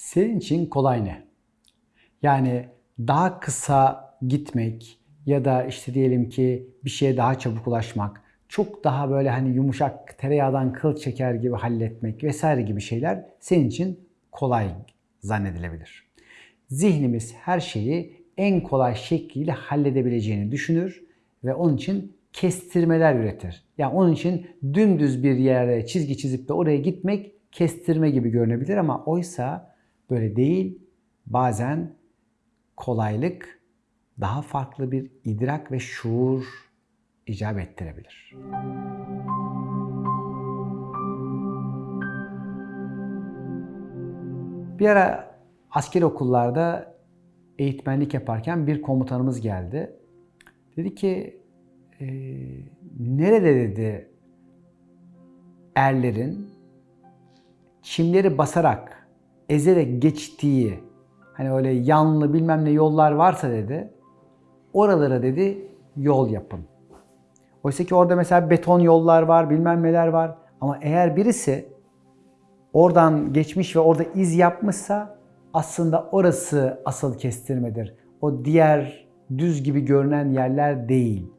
Senin için kolay ne? Yani daha kısa gitmek ya da işte diyelim ki bir şeye daha çabuk ulaşmak, çok daha böyle hani yumuşak tereyağdan kıl çeker gibi halletmek vesaire gibi şeyler senin için kolay zannedilebilir. Zihnimiz her şeyi en kolay şekliyle halledebileceğini düşünür ve onun için kestirmeler üretir. Yani onun için dümdüz bir yere çizgi çizip de oraya gitmek kestirme gibi görünebilir ama oysa böyle değil. Bazen kolaylık daha farklı bir idrak ve şuur icap ettirebilir. Bir ara asker okullarda eğitmenlik yaparken bir komutanımız geldi. Dedi ki e, nerede dedi erlerin çimleri basarak, ezerek geçtiği hani öyle yanlı bilmem ne yollar varsa dedi oralara dedi yol yapın. Oysa ki orada mesela beton yollar var, bilmem neler var. Ama eğer birisi oradan geçmiş ve orada iz yapmışsa aslında orası asıl kestirmedir. O diğer düz gibi görünen yerler değil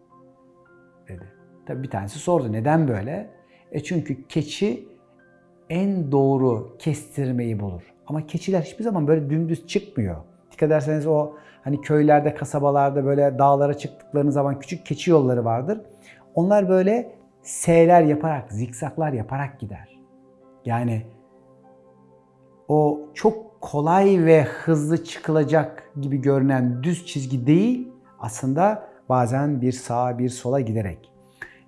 dedi. Tabii bir tanesi sordu neden böyle? E çünkü keçi en doğru kestirmeyi bulur. Ama keçiler hiçbir zaman böyle dümdüz çıkmıyor. Dikkat ederseniz o hani köylerde, kasabalarda böyle dağlara çıktıklarınız zaman küçük keçi yolları vardır. Onlar böyle S'ler yaparak, zikzaklar yaparak gider. Yani o çok kolay ve hızlı çıkılacak gibi görünen düz çizgi değil, aslında bazen bir sağa bir sola giderek.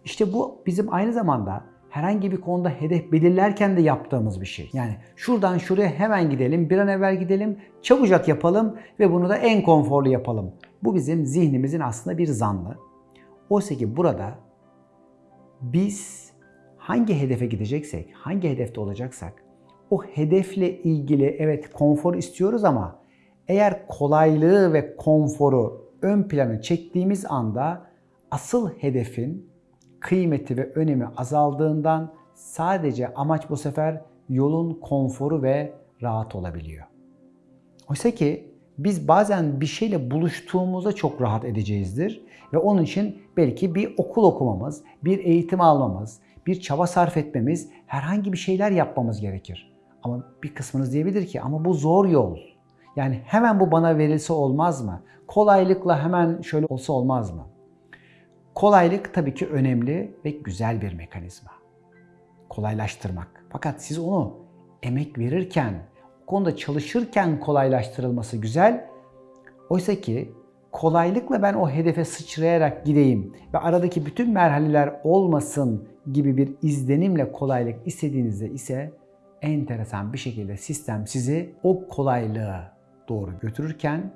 İşte bu bizim aynı zamanda herhangi bir konuda hedef belirlerken de yaptığımız bir şey. Yani şuradan şuraya hemen gidelim, bir an evvel gidelim, çabucak yapalım ve bunu da en konforlu yapalım. Bu bizim zihnimizin aslında bir zanlı. Oysa ki burada biz hangi hedefe gideceksek, hangi hedefte olacaksak o hedefle ilgili evet konfor istiyoruz ama eğer kolaylığı ve konforu ön plana çektiğimiz anda asıl hedefin kıymeti ve önemi azaldığından sadece amaç bu sefer yolun konforu ve rahat olabiliyor. Oysa ki biz bazen bir şeyle buluştuğumuzda çok rahat edeceğizdir ve onun için belki bir okul okumamız, bir eğitim almamız, bir çaba sarf etmemiz, herhangi bir şeyler yapmamız gerekir. Ama bir kısmınız diyebilir ki ama bu zor yol. Yani hemen bu bana verilse olmaz mı? Kolaylıkla hemen şöyle olsa olmaz mı? Kolaylık tabii ki önemli ve güzel bir mekanizma. Kolaylaştırmak. Fakat siz onu emek verirken, o konuda çalışırken kolaylaştırılması güzel. Oysa ki kolaylıkla ben o hedefe sıçrayarak gideyim ve aradaki bütün merhaleler olmasın gibi bir izlenimle kolaylık istediğinizde ise enteresan bir şekilde sistem sizi o kolaylığa doğru götürürken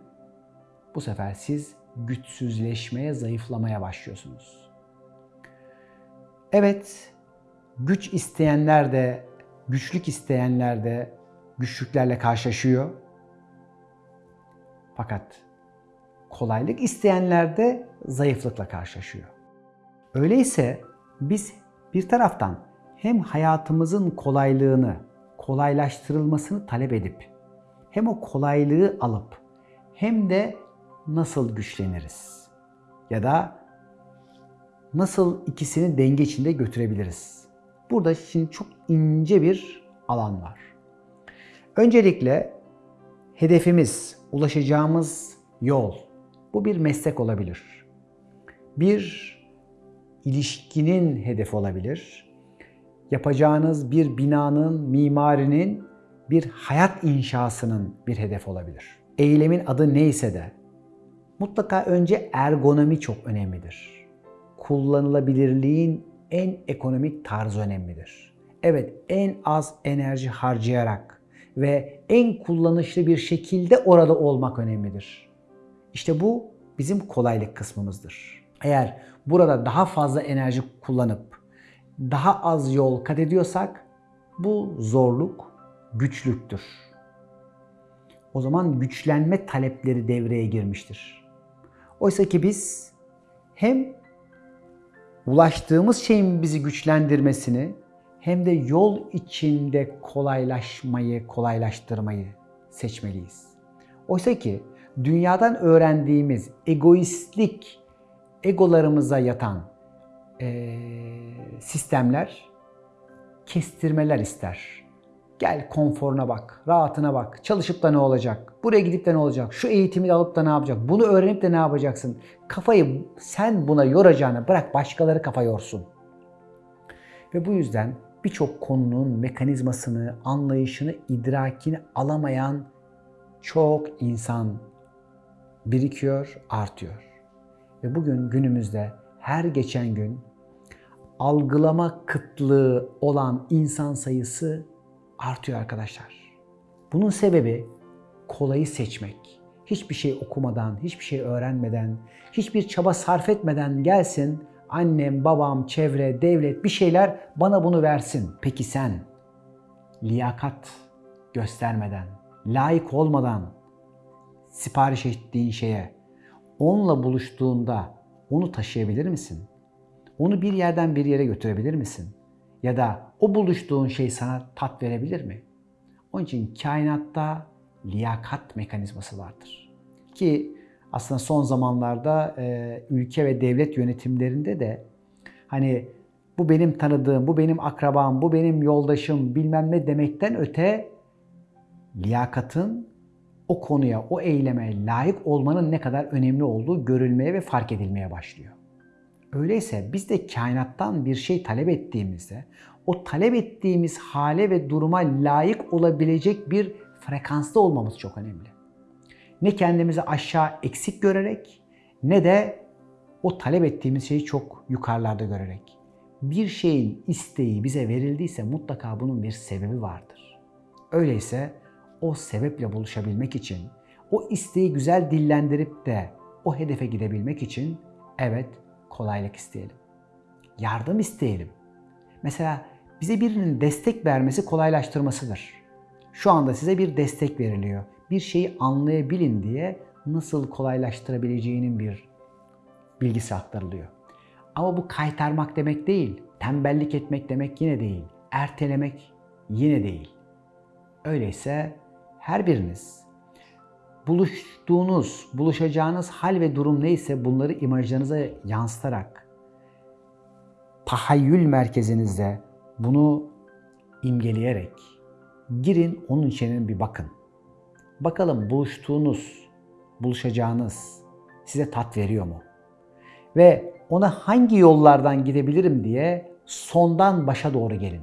bu sefer siz güçsüzleşmeye, zayıflamaya başlıyorsunuz. Evet, güç isteyenler de, güçlük isteyenler de güçlüklerle karşılaşıyor. Fakat kolaylık isteyenler de zayıflıkla karşılaşıyor. Öyleyse biz bir taraftan hem hayatımızın kolaylığını, kolaylaştırılmasını talep edip hem o kolaylığı alıp hem de nasıl güçleniriz? Ya da nasıl ikisini denge içinde götürebiliriz? Burada şimdi çok ince bir alan var. Öncelikle hedefimiz, ulaşacağımız yol. Bu bir meslek olabilir. Bir ilişkinin hedefi olabilir. Yapacağınız bir binanın, mimarinin, bir hayat inşasının bir hedef olabilir. Eylemin adı neyse de mutlaka önce ergonomi çok önemlidir. Kullanılabilirliğin en ekonomik tarzı önemlidir. Evet, en az enerji harcayarak ve en kullanışlı bir şekilde orada olmak önemlidir. İşte bu bizim kolaylık kısmımızdır. Eğer burada daha fazla enerji kullanıp daha az yol kat ediyorsak bu zorluk, güçlüktür. O zaman güçlenme talepleri devreye girmiştir. Oysa ki biz hem ulaştığımız şeyin bizi güçlendirmesini hem de yol içinde kolaylaşmayı, kolaylaştırmayı seçmeliyiz. Oysa ki dünyadan öğrendiğimiz egoistlik, egolarımıza yatan eee, sistemler kestirmeler ister. Gel konforuna bak, rahatına bak. Çalışıp da ne olacak? Buraya gidip de ne olacak? Şu eğitimi alıp da ne yapacak? Bunu öğrenip de ne yapacaksın? Kafayı sen buna yoracağına bırak başkaları kafa yorsun. Ve bu yüzden birçok konunun mekanizmasını, anlayışını, idrakini alamayan çok insan birikiyor, artıyor. Ve bugün günümüzde her geçen gün algılama kıtlığı olan insan sayısı artıyor arkadaşlar. Bunun sebebi kolayı seçmek. Hiçbir şey okumadan, hiçbir şey öğrenmeden, hiçbir çaba sarf etmeden gelsin annem, babam, çevre, devlet bir şeyler bana bunu versin. Peki sen liyakat göstermeden, layık olmadan sipariş ettiğin şeye onunla buluştuğunda onu taşıyabilir misin? Onu bir yerden bir yere götürebilir misin? Ya da o buluştuğun şey sana tat verebilir mi? Onun için kainatta liyakat mekanizması vardır. Ki aslında son zamanlarda e, ülke ve devlet yönetimlerinde de hani bu benim tanıdığım, bu benim akrabam, bu benim yoldaşım bilmem ne demekten öte liyakatın o konuya, o eyleme layık olmanın ne kadar önemli olduğu görülmeye ve fark edilmeye başlıyor. Öyleyse biz de kainattan bir şey talep ettiğimizde o talep ettiğimiz hale ve duruma layık olabilecek bir frekansta olmamız çok önemli. Ne kendimizi aşağı eksik görerek ne de o talep ettiğimiz şeyi çok yukarılarda görerek. Bir şeyin isteği bize verildiyse mutlaka bunun bir sebebi vardır. Öyleyse o sebeple buluşabilmek için, o isteği güzel dillendirip de o hedefe gidebilmek için evet kolaylık isteyelim. Yardım isteyelim. Mesela bize birinin destek vermesi kolaylaştırmasıdır. Şu anda size bir destek veriliyor. Bir şeyi anlayabilin diye nasıl kolaylaştırabileceğinin bir bilgisi aktarılıyor. Ama bu kaytarmak demek değil, tembellik etmek demek yine değil, ertelemek yine değil. Öyleyse her biriniz buluştuğunuz, buluşacağınız hal ve durum neyse bunları imajlarınıza yansıtarak tahayyül merkezinizde bunu imgeleyerek girin onun içine bir bakın. Bakalım buluştuğunuz, buluşacağınız size tat veriyor mu? Ve ona hangi yollardan gidebilirim diye sondan başa doğru gelin.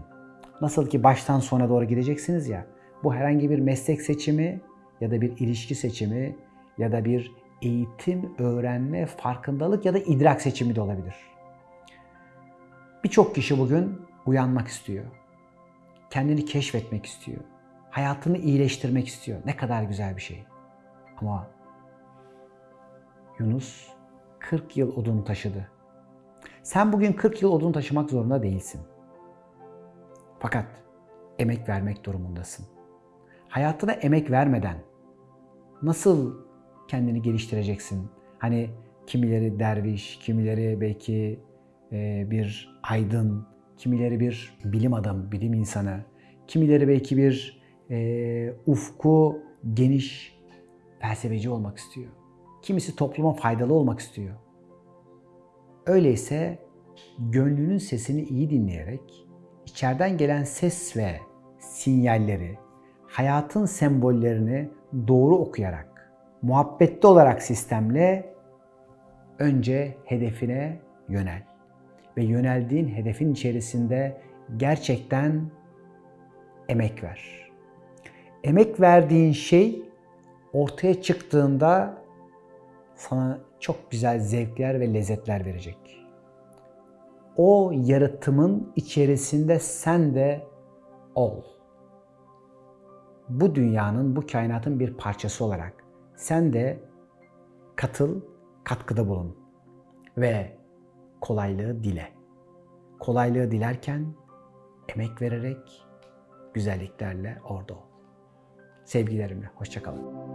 Nasıl ki baştan sona doğru gideceksiniz ya. Bu herhangi bir meslek seçimi ya da bir ilişki seçimi ya da bir eğitim, öğrenme, farkındalık ya da idrak seçimi de olabilir. Birçok kişi bugün uyanmak istiyor. Kendini keşfetmek istiyor. Hayatını iyileştirmek istiyor. Ne kadar güzel bir şey. Ama Yunus 40 yıl odun taşıdı. Sen bugün 40 yıl odun taşımak zorunda değilsin. Fakat emek vermek durumundasın. Hayatına emek vermeden nasıl kendini geliştireceksin? Hani kimileri derviş, kimileri belki e, bir aydın, kimileri bir bilim adamı, bilim insanı, kimileri belki bir e, ufku geniş felsefeci olmak istiyor. Kimisi topluma faydalı olmak istiyor. Öyleyse gönlünün sesini iyi dinleyerek içeriden gelen ses ve sinyalleri, hayatın sembollerini doğru okuyarak, muhabbetli olarak sistemle önce hedefine yönel. Ve yöneldiğin hedefin içerisinde gerçekten emek ver. Emek verdiğin şey ortaya çıktığında sana çok güzel zevkler ve lezzetler verecek. O yaratımın içerisinde sen de ol. Bu dünyanın, bu kainatın bir parçası olarak sen de katıl, katkıda bulun ve kolaylığı dile. Kolaylığı dilerken emek vererek güzelliklerle orada ol. Sevgilerimle, hoşçakalın.